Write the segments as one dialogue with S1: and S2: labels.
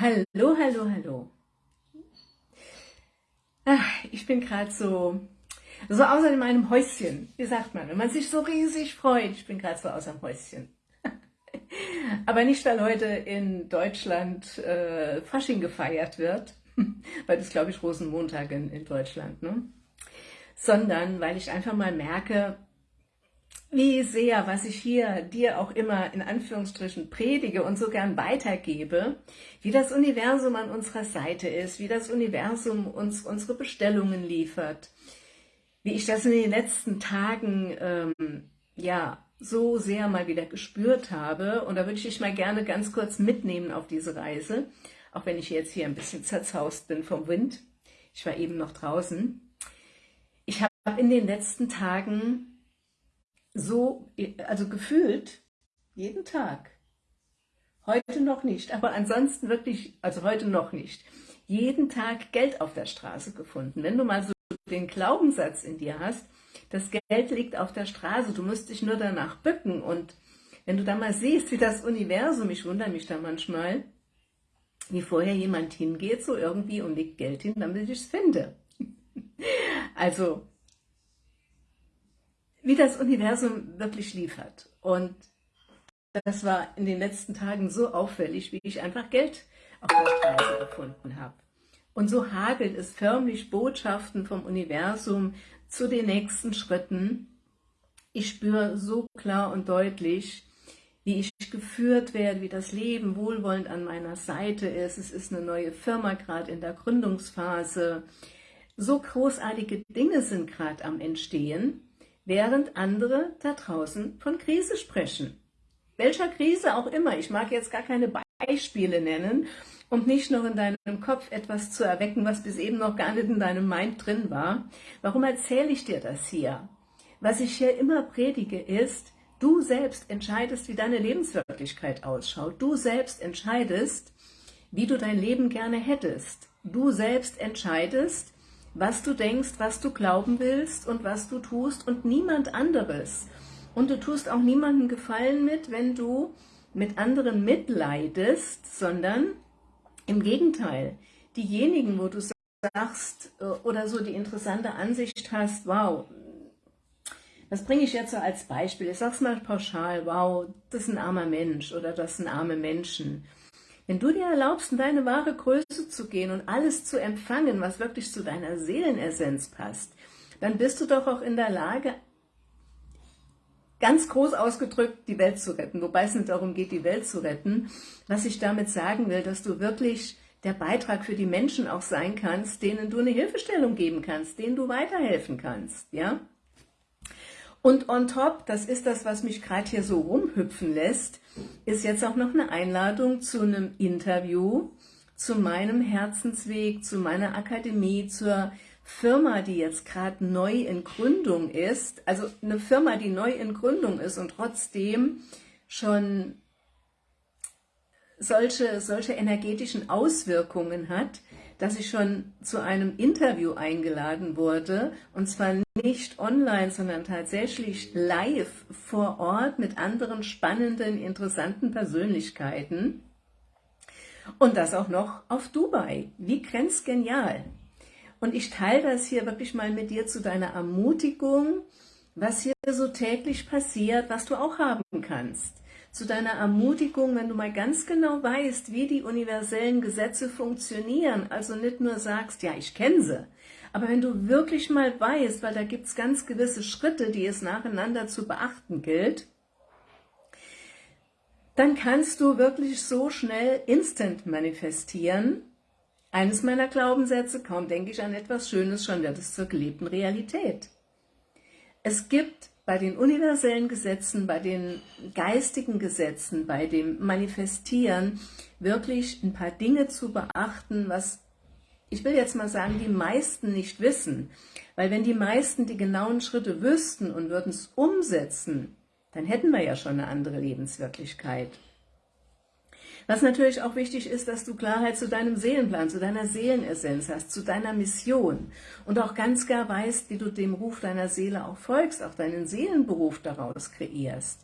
S1: Hallo, hallo, hallo. Ach, ich bin gerade so, so außer meinem Häuschen. Wie sagt man, wenn man sich so riesig freut. Ich bin gerade so außer dem Häuschen. Aber nicht, weil heute in Deutschland äh, Fasching gefeiert wird, weil das glaube ich Rosenmontag in, in Deutschland, ne? sondern weil ich einfach mal merke, wie sehr, was ich hier dir auch immer in Anführungsstrichen predige und so gern weitergebe, wie das Universum an unserer Seite ist, wie das Universum uns unsere Bestellungen liefert, wie ich das in den letzten Tagen ähm, ja so sehr mal wieder gespürt habe. Und da würde ich dich mal gerne ganz kurz mitnehmen auf diese Reise, auch wenn ich jetzt hier ein bisschen zerzaust bin vom Wind. Ich war eben noch draußen. Ich habe in den letzten Tagen so, also gefühlt, jeden Tag. Heute noch nicht, aber ansonsten wirklich, also heute noch nicht, jeden Tag Geld auf der Straße gefunden. Wenn du mal so den Glaubenssatz in dir hast, das Geld liegt auf der Straße, du musst dich nur danach bücken und wenn du da mal siehst, wie das Universum, ich wundere mich da manchmal, wie vorher jemand hingeht, so irgendwie und legt Geld hin, damit ich es finde. Also wie das Universum wirklich liefert. Und das war in den letzten Tagen so auffällig, wie ich einfach Geld auf der Straße gefunden habe. Und so hagelt es förmlich Botschaften vom Universum zu den nächsten Schritten. Ich spüre so klar und deutlich, wie ich geführt werde, wie das Leben wohlwollend an meiner Seite ist. Es ist eine neue Firma gerade in der Gründungsphase. So großartige Dinge sind gerade am Entstehen während andere da draußen von Krise sprechen. Welcher Krise auch immer, ich mag jetzt gar keine Beispiele nennen, um nicht noch in deinem Kopf etwas zu erwecken, was bis eben noch gar nicht in deinem Mind drin war. Warum erzähle ich dir das hier? Was ich hier immer predige ist, du selbst entscheidest, wie deine Lebenswirklichkeit ausschaut. Du selbst entscheidest, wie du dein Leben gerne hättest. Du selbst entscheidest, was du denkst, was du glauben willst und was du tust und niemand anderes. Und du tust auch niemandem Gefallen mit, wenn du mit anderen mitleidest, sondern im Gegenteil, diejenigen, wo du sagst äh, oder so die interessante Ansicht hast, wow, das bringe ich jetzt so als Beispiel, ich sag's mal pauschal, wow, das ist ein armer Mensch oder das sind arme Menschen. Wenn du dir erlaubst, in deine wahre Größe zu gehen und alles zu empfangen, was wirklich zu deiner Seelenessenz passt, dann bist du doch auch in der Lage, ganz groß ausgedrückt, die Welt zu retten. Wobei es nicht darum geht, die Welt zu retten. Was ich damit sagen will, dass du wirklich der Beitrag für die Menschen auch sein kannst, denen du eine Hilfestellung geben kannst, denen du weiterhelfen kannst. ja. Und on top, das ist das, was mich gerade hier so rumhüpfen lässt, ist jetzt auch noch eine Einladung zu einem Interview, zu meinem Herzensweg, zu meiner Akademie, zur Firma, die jetzt gerade neu in Gründung ist, also eine Firma, die neu in Gründung ist und trotzdem schon solche, solche energetischen Auswirkungen hat, dass ich schon zu einem Interview eingeladen wurde, und zwar nicht online, sondern tatsächlich live vor Ort mit anderen spannenden, interessanten Persönlichkeiten. Und das auch noch auf Dubai. Wie grenzgenial. Und ich teile das hier wirklich mal mit dir zu deiner Ermutigung, was hier so täglich passiert, was du auch haben kannst zu deiner Ermutigung, wenn du mal ganz genau weißt, wie die universellen Gesetze funktionieren, also nicht nur sagst, ja, ich kenne sie, aber wenn du wirklich mal weißt, weil da gibt es ganz gewisse Schritte, die es nacheinander zu beachten gilt, dann kannst du wirklich so schnell instant manifestieren. Eines meiner Glaubenssätze, kaum denke ich an etwas Schönes, schon wird es zur gelebten Realität. Es gibt bei den universellen Gesetzen, bei den geistigen Gesetzen, bei dem Manifestieren wirklich ein paar Dinge zu beachten, was ich will jetzt mal sagen, die meisten nicht wissen. Weil wenn die meisten die genauen Schritte wüssten und würden es umsetzen, dann hätten wir ja schon eine andere Lebenswirklichkeit. Was natürlich auch wichtig ist, dass du Klarheit zu deinem Seelenplan, zu deiner Seelenessenz hast, zu deiner Mission und auch ganz klar weißt, wie du dem Ruf deiner Seele auch folgst, auch deinen Seelenberuf daraus kreierst.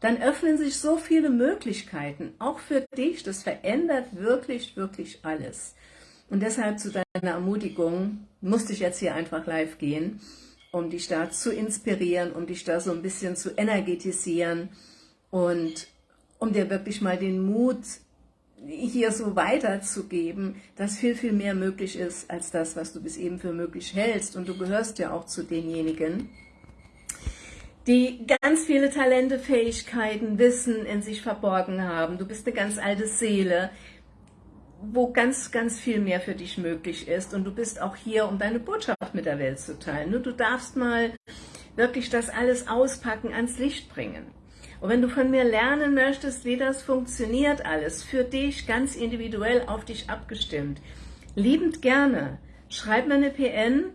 S1: dann öffnen sich so viele Möglichkeiten, auch für dich. Das verändert wirklich, wirklich alles. Und deshalb zu deiner Ermutigung musste ich jetzt hier einfach live gehen, um dich da zu inspirieren, um dich da so ein bisschen zu energetisieren und um dir wirklich mal den Mut hier so weiterzugeben, dass viel, viel mehr möglich ist, als das, was du bis eben für möglich hältst. Und du gehörst ja auch zu denjenigen, die ganz viele Talente, Fähigkeiten, Wissen in sich verborgen haben. Du bist eine ganz alte Seele, wo ganz, ganz viel mehr für dich möglich ist. Und du bist auch hier, um deine Botschaft mit der Welt zu teilen. Nur du darfst mal wirklich das alles auspacken, ans Licht bringen. Und wenn du von mir lernen möchtest, wie das funktioniert alles, für dich ganz individuell auf dich abgestimmt, liebend gerne, schreib mir eine PN,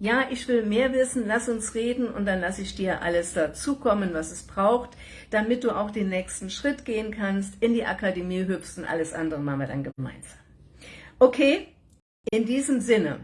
S1: ja, ich will mehr wissen, lass uns reden und dann lasse ich dir alles dazukommen, was es braucht, damit du auch den nächsten Schritt gehen kannst, in die Akademie hüpfst und alles andere machen wir dann gemeinsam. Okay, in diesem Sinne,